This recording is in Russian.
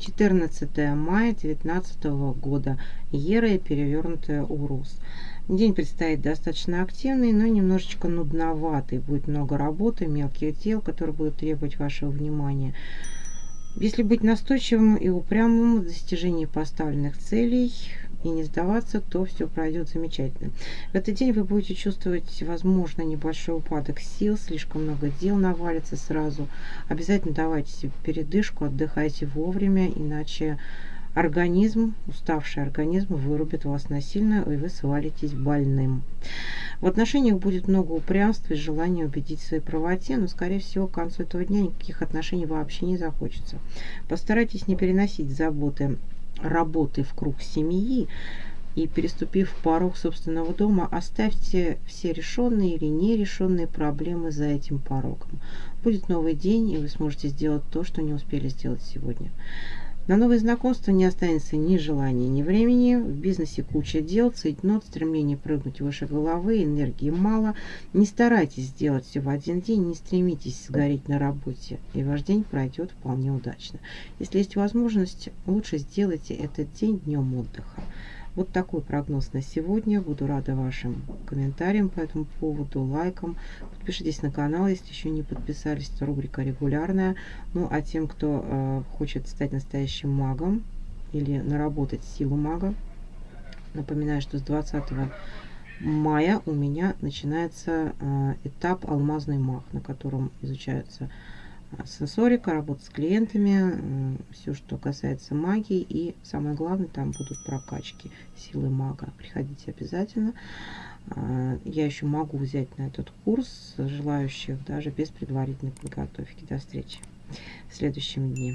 14 мая 2019 года. Ера и перевернутая Урус. День предстоит достаточно активный, но немножечко нудноватый. Будет много работы, мелких дел, которые будут требовать вашего внимания. Если быть настойчивым и упрямым в достижении поставленных целей и не сдаваться, то все пройдет замечательно. В этот день вы будете чувствовать, возможно, небольшой упадок сил, слишком много дел навалится сразу. Обязательно давайте себе передышку, отдыхайте вовремя, иначе организм, уставший организм вырубит вас насильно, и вы свалитесь больным. В отношениях будет много упрямства и желания убедить в своей правоте, но, скорее всего, к концу этого дня никаких отношений вообще не захочется. Постарайтесь не переносить заботы работы в круг семьи, и переступив порог собственного дома, оставьте все решенные или нерешенные проблемы за этим порогом. Будет новый день, и вы сможете сделать то, что не успели сделать сегодня. На новые знакомства не останется ни желания, ни времени. В бизнесе куча дел, цейтнот, стремление прыгнуть выше головы, энергии мало. Не старайтесь сделать все в один день, не стремитесь сгореть на работе, и ваш день пройдет вполне удачно. Если есть возможность, лучше сделайте этот день днем отдыха. Вот такой прогноз на сегодня. Буду рада вашим комментариям по этому поводу, лайкам. Подпишитесь на канал, если еще не подписались. Это рубрика регулярная. Ну, а тем, кто э, хочет стать настоящим магом или наработать силу мага, напоминаю, что с 20 мая у меня начинается э, этап «Алмазный маг», на котором изучаются сенсорика, работа с клиентами, все, что касается магии. И самое главное, там будут прокачки силы мага. Приходите обязательно. А, я еще могу взять на этот курс желающих даже без предварительной подготовки. До встречи в следующем дне.